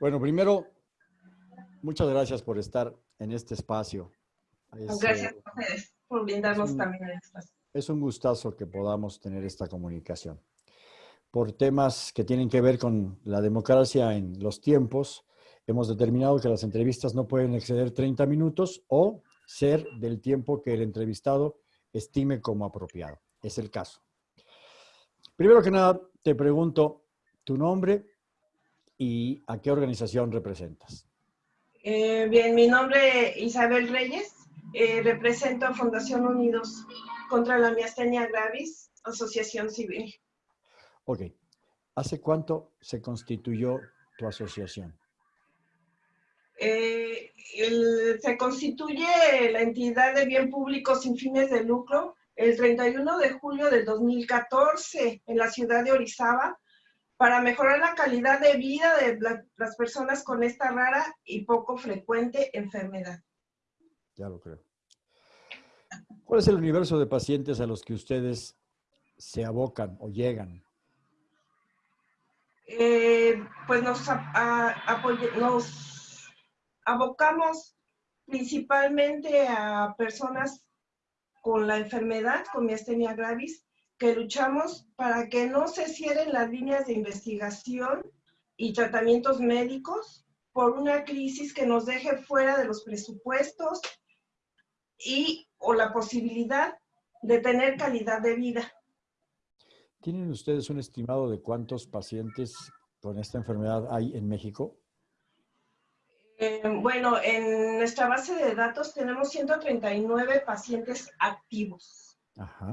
Bueno, primero, muchas gracias por estar en este espacio. gracias a ustedes por brindarnos también el espacio. Es un gustazo que podamos tener esta comunicación. Por temas que tienen que ver con la democracia en los tiempos, hemos determinado que las entrevistas no pueden exceder 30 minutos o ser del tiempo que el entrevistado estime como apropiado. Es el caso. Primero que nada, te pregunto tu nombre y a qué organización representas. Eh, bien, mi nombre es Isabel Reyes. Eh, represento a Fundación Unidos contra la Miastenia Gravis, Asociación Civil. Ok. ¿Hace cuánto se constituyó tu asociación? Eh, se constituye la entidad de bien público sin fines de lucro el 31 de julio del 2014 en la ciudad de Orizaba para mejorar la calidad de vida de las personas con esta rara y poco frecuente enfermedad. Ya lo creo. ¿Cuál es el universo de pacientes a los que ustedes se abocan o llegan? Eh, pues nos, nos abocamos principalmente a personas con la enfermedad, con miastenia gravis, que luchamos para que no se cierren las líneas de investigación y tratamientos médicos por una crisis que nos deje fuera de los presupuestos y o la posibilidad de tener calidad de vida. ¿Tienen ustedes un estimado de cuántos pacientes con esta enfermedad hay en México? Eh, bueno, en nuestra base de datos tenemos 139 pacientes activos. Ajá.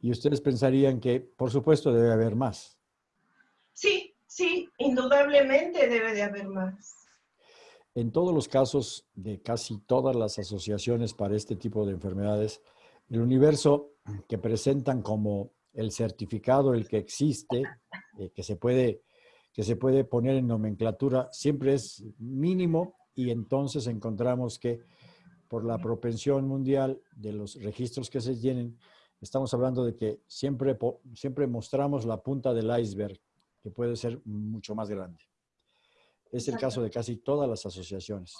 Y ustedes pensarían que, por supuesto, debe haber más. Sí, sí, indudablemente debe de haber más. En todos los casos de casi todas las asociaciones para este tipo de enfermedades, el universo que presentan como el certificado, el que existe, eh, que, se puede, que se puede poner en nomenclatura, siempre es mínimo y entonces encontramos que por la propensión mundial de los registros que se llenen, estamos hablando de que siempre, siempre mostramos la punta del iceberg, que puede ser mucho más grande. Es el caso de casi todas las asociaciones.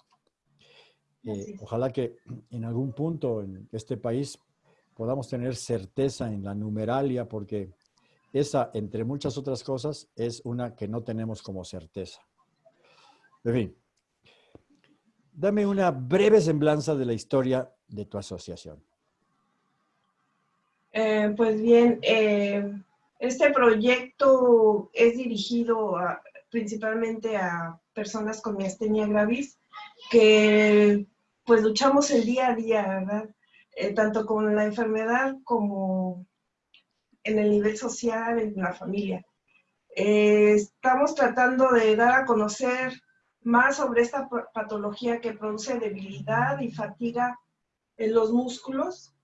Eh, ojalá que en algún punto en este país podamos tener certeza en la numeralia, porque esa, entre muchas otras cosas, es una que no tenemos como certeza. En fin, dame una breve semblanza de la historia de tu asociación. Eh, pues bien, eh, este proyecto es dirigido principalmente a personas con miastenia gravis, que pues luchamos el día a día, ¿verdad? Eh, tanto con la enfermedad como en el nivel social, en la familia. Estamos tratando de dar a conocer más sobre esta patología que produce debilidad y fatiga en los músculos,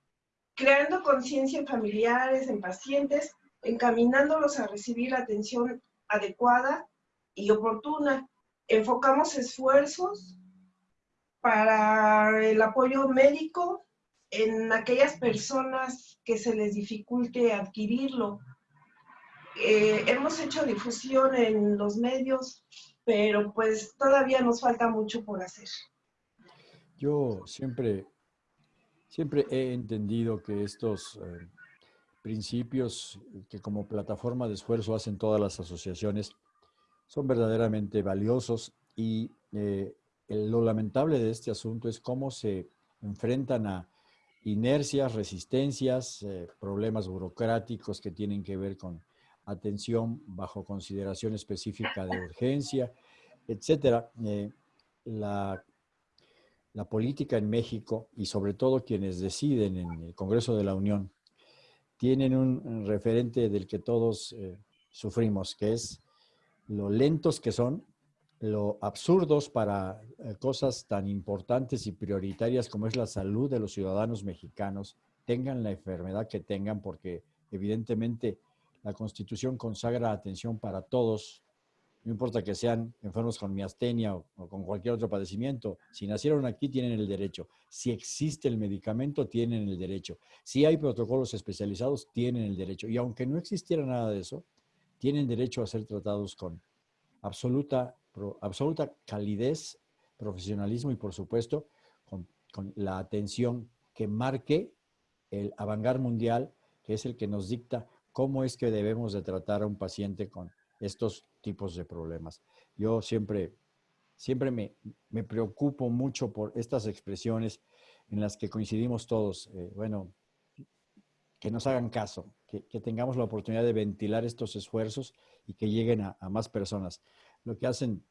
creando conciencia en familiares, en pacientes, encaminándolos a recibir atención adecuada y oportuna enfocamos esfuerzos para el apoyo médico en aquellas personas que se les dificulte adquirirlo. Eh, hemos hecho difusión en los medios, pero pues todavía nos falta mucho por hacer. Yo siempre, siempre he entendido que estos eh, principios que como plataforma de esfuerzo hacen todas las asociaciones son verdaderamente valiosos y eh, lo lamentable de este asunto es cómo se enfrentan a inercias, resistencias, eh, problemas burocráticos que tienen que ver con atención bajo consideración específica de urgencia, etcétera. Eh, la, la, política en México y sobre todo quienes deciden en el Congreso de la Unión tienen un referente del que todos sufrimos, que es lo lentos que son, lo absurdos para eh, cosas tan importantes y prioritarias como es la salud de los ciudadanos mexicanos, tengan la enfermedad que tengan, porque evidentemente la Constitución consagra atención para todos, no importa que sean enfermos con miastenia o, con cualquier otro padecimiento. Si nacieron aquí, tienen el derecho. Si existe el medicamento, tienen el derecho. Si hay protocolos especializados, tienen el derecho. Y aunque no existiera nada de eso, tienen derecho a ser tratados con absoluta, absoluta calidez, profesionalismo y, por supuesto, con, con la atención que marque el avangar mundial, que es el que nos dicta cómo es que debemos de tratar a un paciente con estos tipos de problemas. Yo siempre, siempre me, me preocupo mucho por estas expresiones en las que coincidimos todos. Eh, bueno, que nos hagan caso, que, tengamos la oportunidad de ventilar estos esfuerzos y que lleguen a, a más personas. Lo que hacen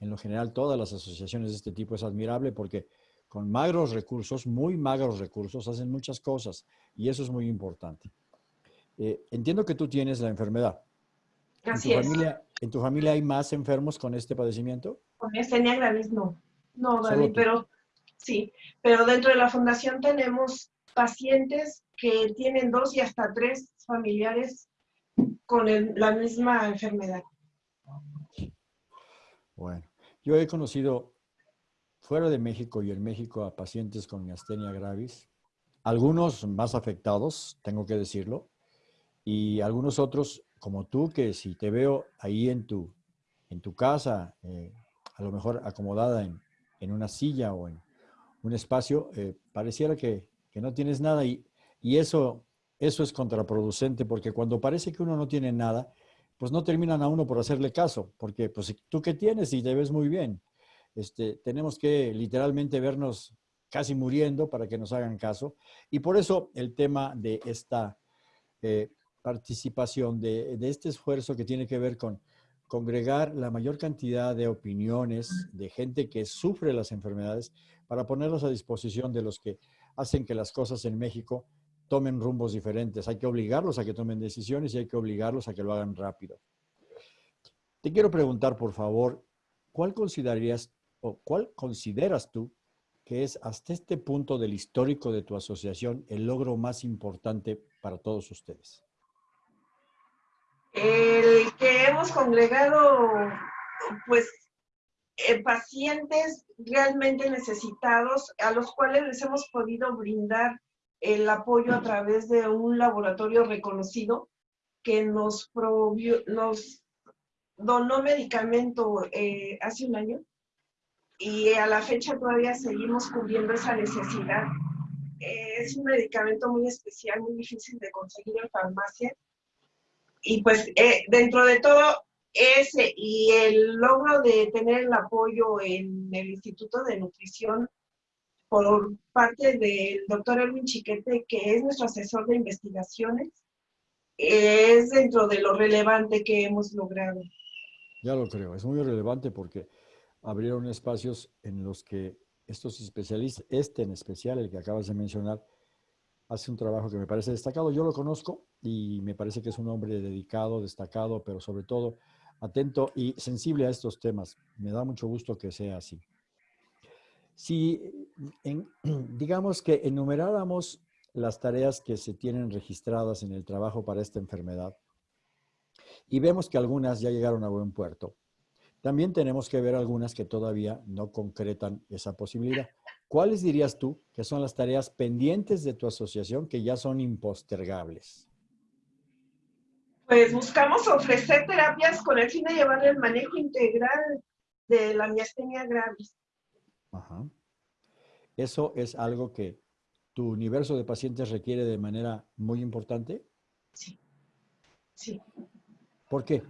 en lo general todas las asociaciones de este tipo es admirable porque con magros recursos, muy magros recursos, hacen muchas cosas y eso es muy importante. Eh, entiendo que tú tienes la enfermedad. Así ¿En tu, es. familia, ¿En tu familia hay más enfermos con este padecimiento? Con miastenia gravis no. No, David, pero sí. Pero dentro de la fundación tenemos pacientes que tienen dos y hasta tres familiares con el, la misma enfermedad. Bueno, yo he conocido fuera de México y en México a pacientes con miastenia gravis, algunos más afectados, tengo que decirlo, y algunos otros como tú, que si te veo ahí en tu, en tu casa, eh, a lo mejor acomodada en, en, una silla o en un espacio, eh, pareciera que, que, no tienes nada y, y eso, eso es contraproducente porque cuando parece que uno no tiene nada, pues no terminan a uno por hacerle caso, porque pues tú qué tienes y te ves muy bien. Este, tenemos que literalmente vernos casi muriendo para que nos hagan caso. Y por eso el tema de esta eh, participación, de, este esfuerzo que tiene que ver con congregar la mayor cantidad de opiniones de gente que sufre las enfermedades para ponerlos a disposición de los que hacen que las cosas en México tomen rumbos diferentes. Hay que obligarlos a que tomen decisiones y hay que obligarlos a que lo hagan rápido. Te quiero preguntar, por favor, ¿cuál considerarías o cuál consideras tú que es hasta este punto del histórico de tu asociación el logro más importante para todos ustedes? El que hemos congregado, pues, eh, pacientes realmente necesitados a los cuales les hemos podido brindar el apoyo a través de un laboratorio reconocido que nos, nos donó medicamento eh, hace un año y a la fecha todavía seguimos cubriendo esa necesidad. Eh, es un medicamento muy especial, muy difícil de conseguir en farmacia. Y pues eh, dentro de todo ese y el logro de tener el apoyo en el Instituto de Nutrición por parte del doctor Erwin Chiquete, que es nuestro asesor de investigaciones, es dentro de lo relevante que hemos logrado. Ya lo creo, es muy relevante porque abrieron espacios en los que estos especialistas, este en especial, el que acabas de mencionar, hace un trabajo que me parece destacado. Yo lo conozco y me parece que es un hombre dedicado, destacado, pero sobre todo atento y sensible a estos temas. Me da mucho gusto que sea así. Si digamos que enumeráramos las tareas que se tienen registradas en el trabajo para esta enfermedad y vemos que algunas ya llegaron a buen puerto, también tenemos que ver algunas que todavía no concretan esa posibilidad. ¿Cuáles dirías tú que son las tareas pendientes de tu asociación que ya son impostergables? Pues buscamos ofrecer terapias con el fin de llevar el manejo integral de la miastenia gravis. Ajá. ¿Eso es algo que tu universo de pacientes requiere de manera muy importante? Sí. Sí. ¿Por qué?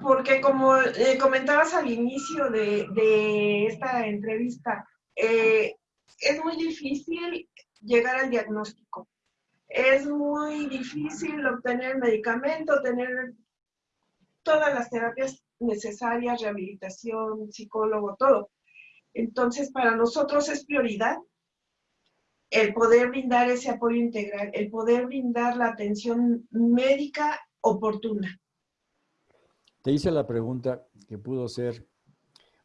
Porque como eh, comentabas al inicio de, esta entrevista, eh, es muy difícil llegar al diagnóstico. Es muy difícil obtener medicamento, tener todas las terapias necesarias, rehabilitación, psicólogo, todo. Entonces, para nosotros es prioridad el poder brindar ese apoyo integral, el poder brindar la atención médica oportuna. Te hice la pregunta que pudo ser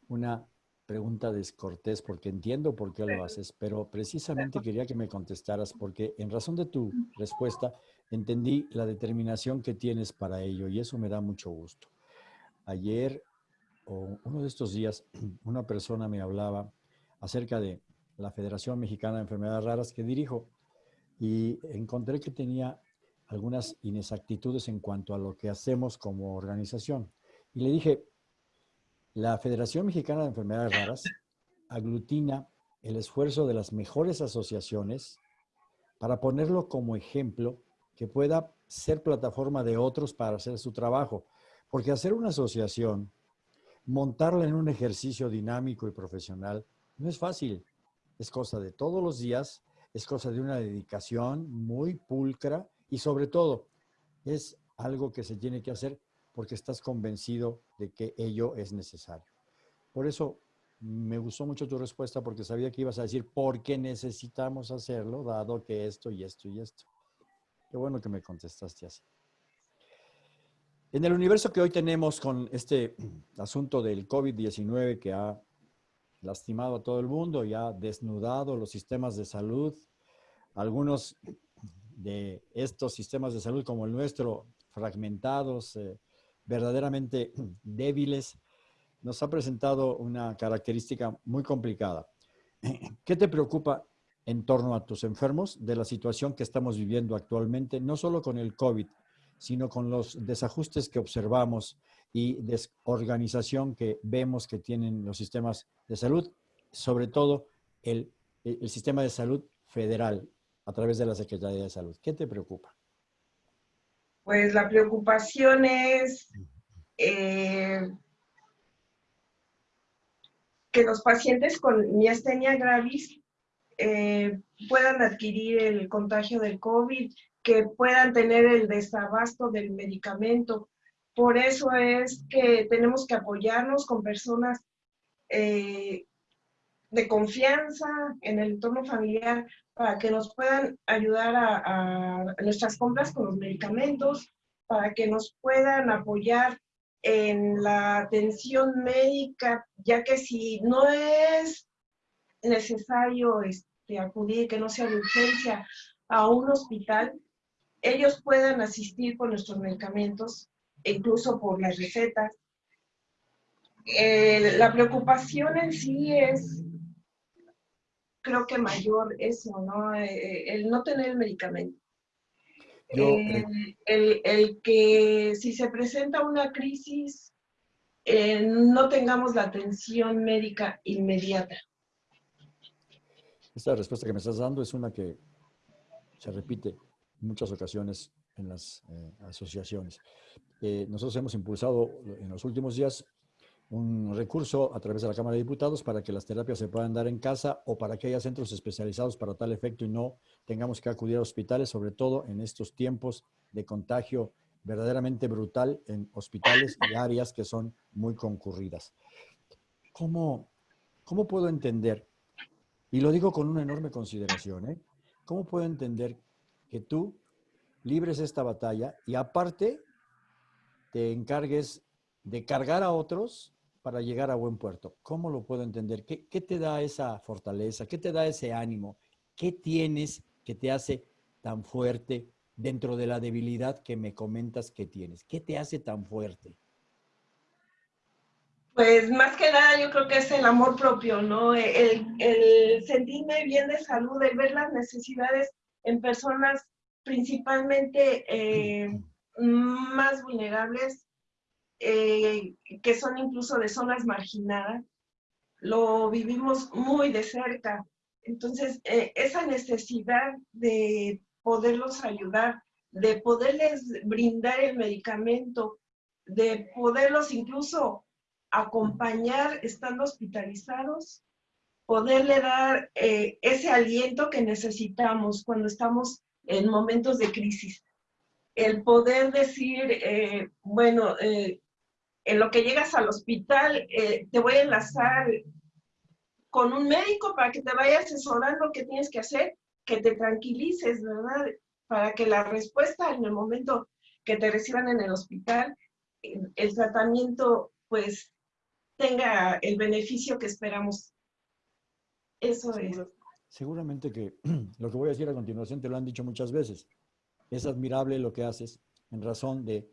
una pregunta descortés porque entiendo por qué lo haces, pero precisamente quería que me contestaras porque en razón de tu respuesta entendí la determinación que tienes para ello y eso me da mucho gusto. Ayer o uno de estos días una persona me hablaba acerca de la Federación Mexicana de Enfermedades Raras que dirijo y encontré que tenía algunas inexactitudes en cuanto a lo que hacemos como organización. Y le dije, la Federación Mexicana de Enfermedades Raras aglutina el esfuerzo de las mejores asociaciones para ponerlo como ejemplo que pueda ser plataforma de otros para hacer su trabajo. Porque hacer una asociación, montarla en un ejercicio dinámico y profesional, no es fácil. Es cosa de todos los días, es cosa de una dedicación muy pulcra y sobre todo es algo que se tiene que hacer porque estás convencido de que ello es necesario. Por eso me gustó mucho tu respuesta porque sabía que ibas a decir por qué necesitamos hacerlo, dado que esto y esto y esto. Qué bueno que me contestaste así. En el universo que hoy tenemos con este asunto del COVID-19 que ha lastimado a todo el mundo y ha desnudado los sistemas de salud, algunos de estos sistemas de salud como el nuestro, fragmentados, eh, verdaderamente débiles, nos ha presentado una característica muy complicada. ¿Qué te preocupa en torno a tus enfermos de la situación que estamos viviendo actualmente, no solo con el COVID, sino con los desajustes que observamos y desorganización que vemos que tienen los sistemas de salud, sobre todo el, el sistema de salud federal a través de la Secretaría de Salud. ¿Qué te preocupa? Pues la preocupación es eh, que los pacientes con miastenia gravis eh, puedan adquirir el contagio del COVID, que puedan tener el desabasto del medicamento. Por eso es que tenemos que apoyarnos con personas eh, de confianza en el entorno familiar para que nos puedan ayudar a, a, nuestras compras con los medicamentos, para que nos puedan apoyar en la atención médica, ya que si no es necesario este, acudir, que no sea de urgencia, a un hospital, ellos puedan asistir por nuestros medicamentos, incluso por las recetas. Eh, la preocupación en sí es, creo que mayor eso, ¿no? Eh, el no tener el medicamento. Eh, el, el, que si se presenta una crisis, eh, no tengamos la atención médica inmediata. Esta respuesta que me estás dando es una que se repite en muchas ocasiones en las eh, asociaciones. Eh, nosotros hemos impulsado en los últimos días un recurso a través de la Cámara de Diputados para que las terapias se puedan dar en casa o para que haya centros especializados para tal efecto y no tengamos que acudir a hospitales, sobre todo en estos tiempos de contagio verdaderamente brutal en hospitales y áreas que son muy concurridas. ¿Cómo, cómo puedo entender, y lo digo con una enorme consideración, ¿eh? ¿cómo puedo entender que tú libres esta batalla y aparte te encargues de cargar a otros para llegar a buen puerto. ¿Cómo lo puedo entender? ¿Qué, ¿Qué, te da esa fortaleza? ¿Qué te da ese ánimo? ¿Qué tienes que te hace tan fuerte dentro de la debilidad que me comentas que tienes? ¿Qué te hace tan fuerte? Pues más que nada yo creo que es el amor propio, ¿no? El, el sentirme bien de salud, el ver las necesidades en personas principalmente eh, más vulnerables eh, que son incluso de zonas marginadas, lo vivimos muy de cerca. Entonces, eh, esa necesidad de poderlos ayudar, de poderles brindar el medicamento, de poderlos incluso acompañar estando hospitalizados, poderle dar eh, ese aliento que necesitamos cuando estamos en momentos de crisis. El poder decir, eh, bueno, eh, en lo que llegas al hospital, eh, te voy a enlazar con un médico para que te vaya asesorando qué tienes que hacer, que te tranquilices, ¿verdad? Para que la respuesta en el momento que te reciban en el hospital, el tratamiento, pues, tenga el beneficio que esperamos. Eso es. Seguramente que lo que voy a decir a continuación te lo han dicho muchas veces. Es admirable lo que haces en razón de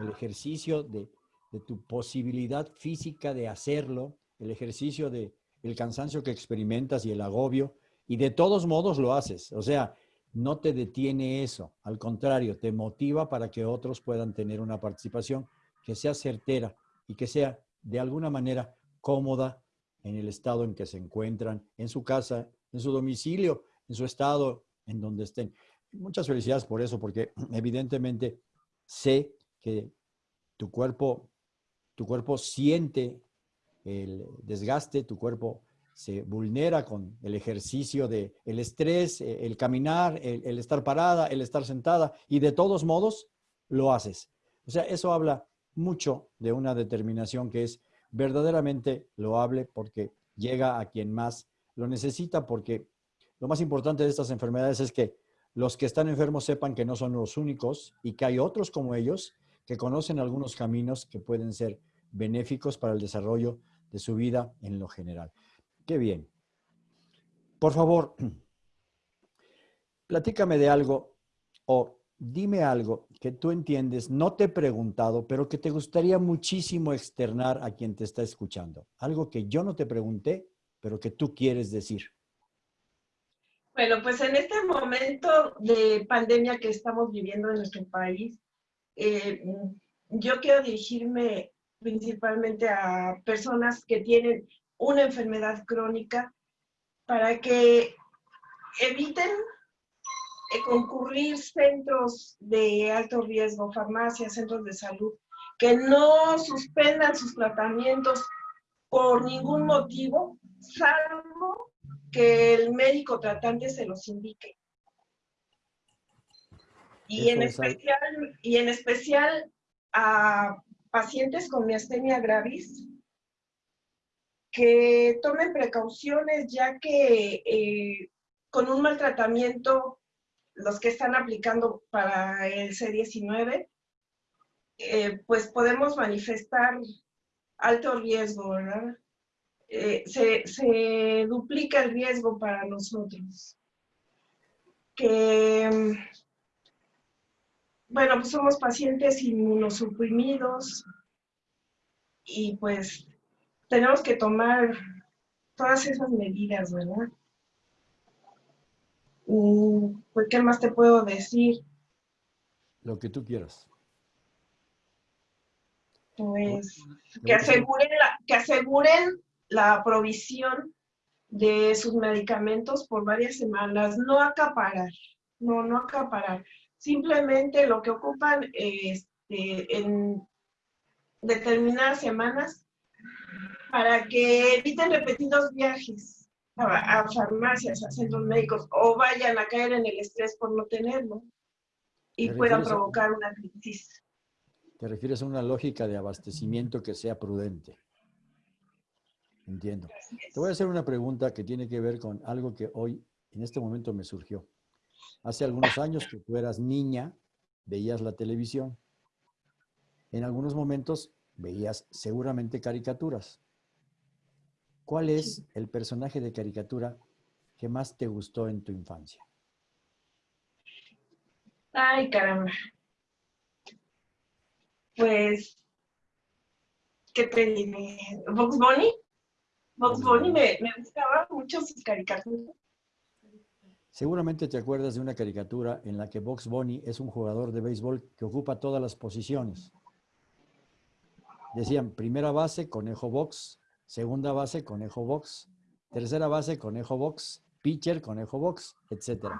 el ejercicio de de tu posibilidad física de hacerlo, el ejercicio de el cansancio que experimentas y el agobio, y de todos modos lo haces. O sea, no te detiene eso, al contrario, te motiva para que otros puedan tener una participación que sea certera y que sea de alguna manera cómoda en el estado en que se encuentran, en su casa, en su domicilio, en su estado, en donde estén. Muchas felicidades por eso, porque evidentemente sé que tu cuerpo, tu cuerpo siente el desgaste, tu cuerpo se vulnera con el ejercicio de el estrés, eh, el caminar, el, estar parada, el estar sentada y de todos modos lo haces. O sea, eso habla mucho de una determinación que es verdaderamente loable porque llega a quien más lo necesita porque lo más importante de estas enfermedades es que los que están enfermos sepan que no son los únicos y que hay otros como ellos que conocen algunos caminos que pueden ser benéficos para el desarrollo de su vida en lo general. Qué bien. Por favor, platícame de algo o dime algo que tú entiendes, no te he preguntado, pero que te gustaría muchísimo externar a quien te está escuchando. Algo que yo no te pregunté, pero que tú quieres decir. Bueno, pues en este momento de pandemia que estamos viviendo en nuestro país, eh, yo quiero dirigirme principalmente a personas que tienen una enfermedad crónica para que eviten eh, concurrir centros de alto riesgo, farmacias, centros de salud, que no suspendan sus tratamientos por ningún motivo, salvo que el médico tratante se los indique. Y en, especial, y en especial a pacientes con miastenia gravis, que tomen precauciones ya que eh, con un maltratamiento, los que están aplicando para el C19, eh, pues podemos manifestar alto riesgo, ¿verdad? Eh, se, se, duplica el riesgo para nosotros. Que, bueno, pues somos pacientes inmunosuprimidos y pues tenemos que tomar todas esas medidas, ¿verdad? pues, ¿qué más te puedo decir? Lo que tú quieras. Pues, que aseguren, la, que aseguren la provisión de sus medicamentos por varias semanas, no acaparar, no, no acaparar. Simplemente lo que ocupan este, en determinadas semanas para que eviten repetidos viajes a, farmacias, a centros médicos, o vayan a caer en el estrés por no tenerlo y puedan provocar una crisis. ¿Te refieres a una lógica de abastecimiento que sea prudente? Entiendo. Te voy a hacer una pregunta que tiene que ver con algo que hoy, en este momento, me surgió. Hace algunos años que tú eras niña, veías la televisión. En algunos momentos veías seguramente caricaturas. ¿Cuál es el personaje de caricatura que más te gustó en tu infancia? Ay, caramba. Pues, ¿qué te diré? ¿Box Bunny? Box Bunny me, me gustaba mucho sus caricaturas. Seguramente te acuerdas de una caricatura en la que Box Bunny es un jugador de béisbol que ocupa todas las posiciones. Decían primera base, conejo box, segunda base, conejo box, tercera base, conejo box, pitcher, conejo box, etc.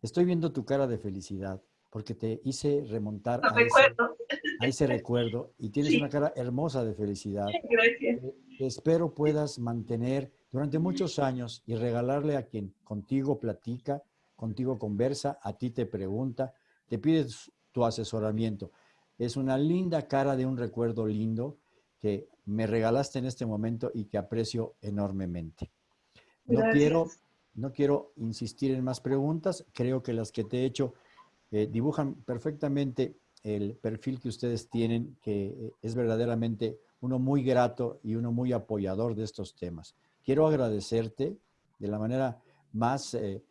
Estoy viendo tu cara de felicidad porque te hice remontar a ese, recuerdo y tienes una cara hermosa de felicidad. Gracias. espero puedas mantener durante muchos años y regalarle a quien contigo platica, contigo conversa, a ti te pregunta, te pide tu asesoramiento. Es una linda cara de un recuerdo lindo que me regalaste en este momento y que aprecio enormemente. No quiero, no quiero insistir en más preguntas. Creo que las que te he hecho eh, dibujan perfectamente el perfil que ustedes tienen, que eh, es verdaderamente uno muy grato y uno muy apoyador de estos temas. Quiero agradecerte de la manera más eh,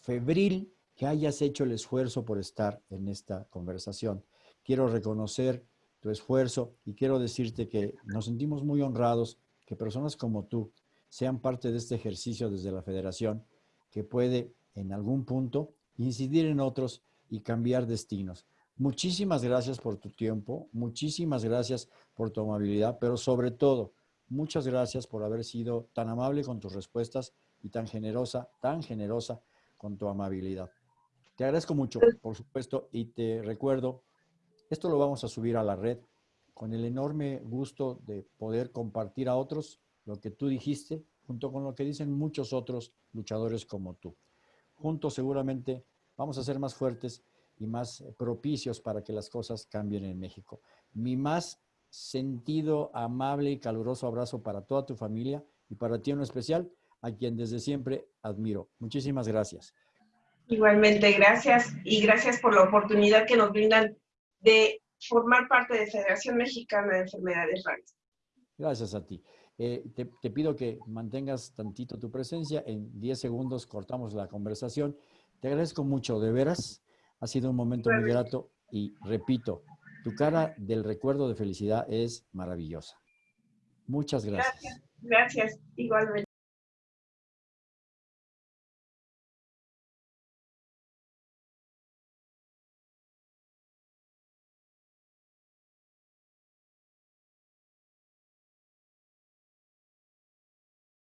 febril que hayas hecho el esfuerzo por estar en esta conversación. Quiero reconocer tu esfuerzo y quiero decirte que nos sentimos muy honrados que personas como tú sean parte de este ejercicio desde la federación, que puede en algún punto incidir en otros y cambiar destinos. Muchísimas gracias por tu tiempo, muchísimas gracias por tu amabilidad, pero sobre todo, muchas gracias por haber sido tan amable con tus respuestas y tan generosa, tan generosa con tu amabilidad. Te agradezco mucho, por supuesto, y te recuerdo, esto lo vamos a subir a la red con el enorme gusto de poder compartir a otros lo que tú dijiste, junto con lo que dicen muchos otros luchadores como tú. Juntos seguramente vamos a ser más fuertes y más propicios para que las cosas cambien en México. Mi más sentido, amable y caluroso abrazo para toda tu familia y para ti en especial, a quien desde siempre admiro. Muchísimas gracias. Igualmente, gracias y gracias por la oportunidad que nos brindan de formar parte de Federación Mexicana de Enfermedades Raras. Gracias a ti. Eh, te, te, pido que mantengas tantito tu presencia. En 10 segundos cortamos la conversación. Te agradezco mucho, de veras. Ha sido un momento muy grato y repito, tu cara del recuerdo de felicidad es maravillosa. Muchas gracias. Gracias, igualmente.